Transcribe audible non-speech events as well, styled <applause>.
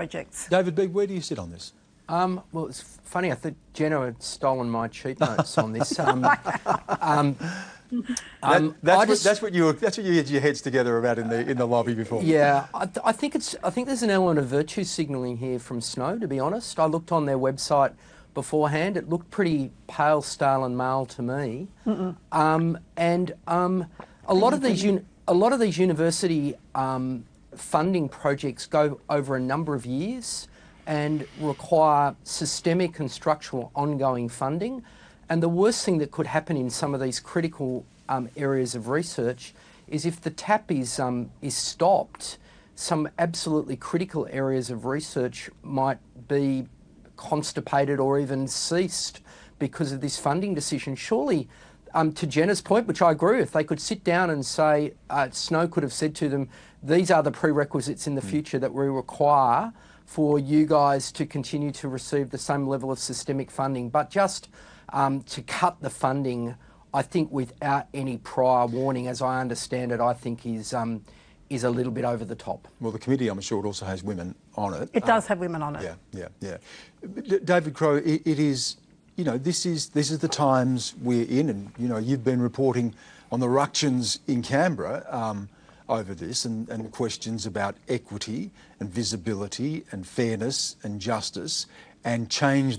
projects. David Big, where do you sit on this? Um, well, it's funny. I think Jenna had stolen my cheat notes on this. <laughs> Um, um, that, that's, what, that's, what, you that's what you had your heads together about in the in the lobby before. Yeah, I, th I, think it's I think there's an element of virtue signalling here from Snow. To be honest, I looked on their website beforehand. It looked pretty pale, stale, and male to me. Um, and um, a lot of these a lot of these university um, funding projects go over a number of years and require systemic and structural ongoing funding. And the worst thing that could happen in some of these critical um, areas of research is if the tap is, um, is stopped, some absolutely critical areas of research might be constipated or even ceased because of this funding decision. Surely, um, to Jenna's point, which I agree with, they could sit down and say, uh, Snow could have said to them, these are the prerequisites in the mm. future that we require for you guys to continue to receive the same level of systemic funding. But just um, to cut the funding, I think without any prior warning, as I understand it, I think is um, is a little bit over the top. Well, the committee, I'm sure, it also has women on it. It does um, have women on it. Yeah, yeah, yeah. David Crowe, it, it is, you know, this is this is the times we're in, and you know, you've been reporting on the ructions in Canberra. Um, over this and, and questions about equity and visibility and fairness and justice and change